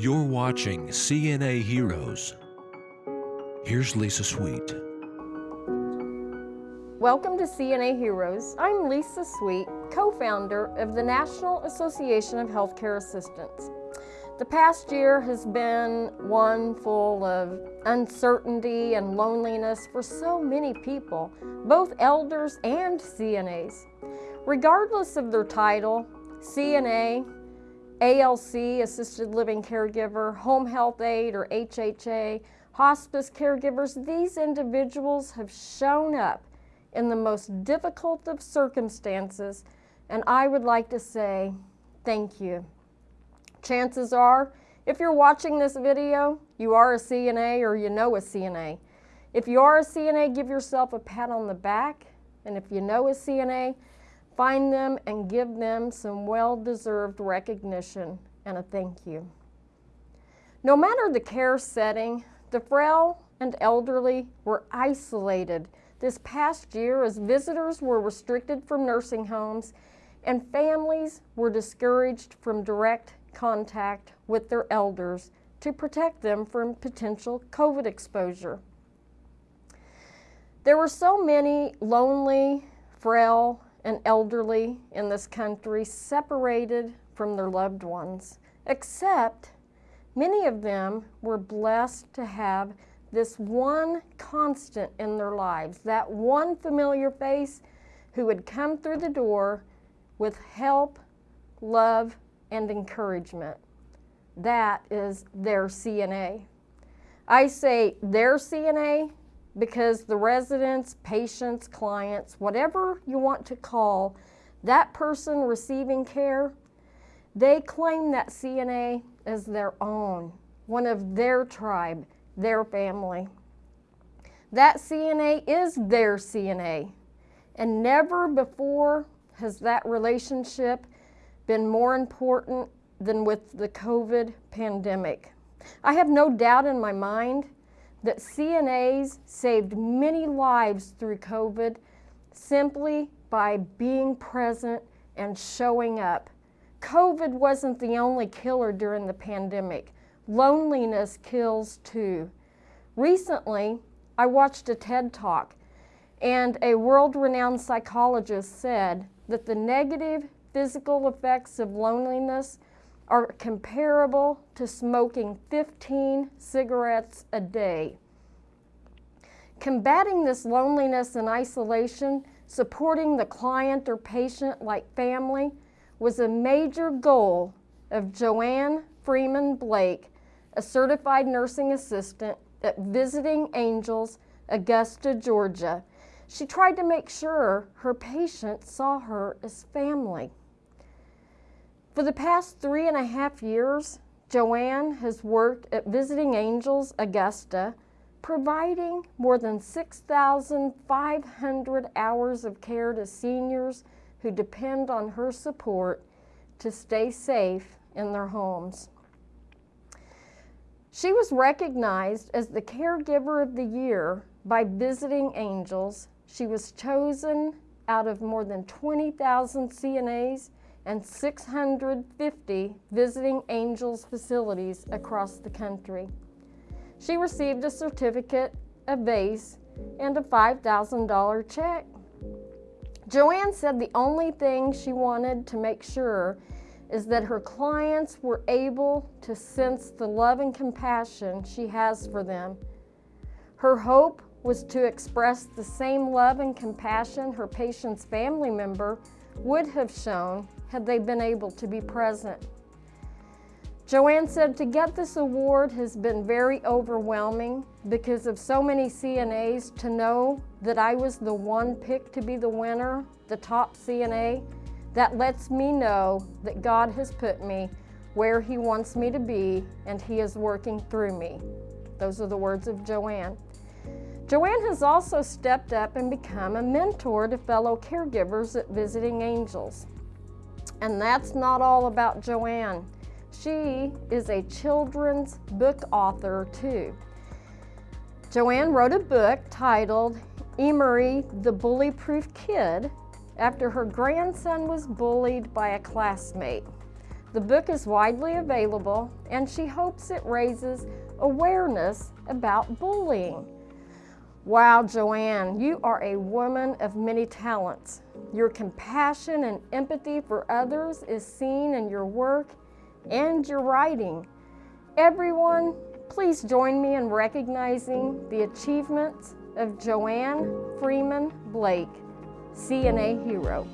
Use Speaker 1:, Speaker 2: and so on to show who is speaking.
Speaker 1: You're watching CNA Heroes. Here's Lisa Sweet.
Speaker 2: Welcome to CNA Heroes. I'm Lisa Sweet, co-founder of the National Association of Healthcare Assistants. The past year has been one full of uncertainty and loneliness for so many people, both elders and CNAs. Regardless of their title, CNA, ALC, Assisted Living Caregiver, Home Health Aide, or HHA, hospice caregivers, these individuals have shown up in the most difficult of circumstances, and I would like to say thank you. Chances are, if you're watching this video, you are a CNA or you know a CNA. If you are a CNA, give yourself a pat on the back, and if you know a CNA, Find them and give them some well-deserved recognition and a thank you. No matter the care setting, the frail and elderly were isolated this past year as visitors were restricted from nursing homes and families were discouraged from direct contact with their elders to protect them from potential COVID exposure. There were so many lonely, frail, and elderly in this country separated from their loved ones, except many of them were blessed to have this one constant in their lives, that one familiar face who would come through the door with help, love, and encouragement. That is their CNA. I say their CNA because the residents, patients, clients, whatever you want to call that person receiving care, they claim that CNA as their own, one of their tribe, their family. That CNA is their CNA, and never before has that relationship been more important than with the COVID pandemic. I have no doubt in my mind that CNAs saved many lives through COVID simply by being present and showing up. COVID wasn't the only killer during the pandemic. Loneliness kills too. Recently, I watched a TED Talk and a world-renowned psychologist said that the negative physical effects of loneliness are comparable to smoking 15 cigarettes a day. Combating this loneliness and isolation, supporting the client or patient like family, was a major goal of Joanne Freeman Blake, a certified nursing assistant at Visiting Angels, Augusta, Georgia. She tried to make sure her patients saw her as family. For the past three and a half years, Joanne has worked at Visiting Angels Augusta, providing more than 6,500 hours of care to seniors who depend on her support to stay safe in their homes. She was recognized as the Caregiver of the Year by Visiting Angels. She was chosen out of more than 20,000 CNAs and 650 Visiting Angels facilities across the country. She received a certificate, a vase, and a $5,000 check. Joanne said the only thing she wanted to make sure is that her clients were able to sense the love and compassion she has for them. Her hope was to express the same love and compassion her patient's family member would have shown had they been able to be present. Joanne said to get this award has been very overwhelming because of so many CNAs to know that I was the one picked to be the winner, the top CNA, that lets me know that God has put me where he wants me to be and he is working through me. Those are the words of Joanne. Joanne has also stepped up and become a mentor to fellow caregivers at Visiting Angels. And that's not all about Joanne. She is a children's book author too. Joanne wrote a book titled Emery the Bully-Proof Kid after her grandson was bullied by a classmate. The book is widely available and she hopes it raises awareness about bullying. Wow, Joanne, you are a woman of many talents. Your compassion and empathy for others is seen in your work and your writing. Everyone, please join me in recognizing the achievements of Joanne Freeman Blake, CNA Hero.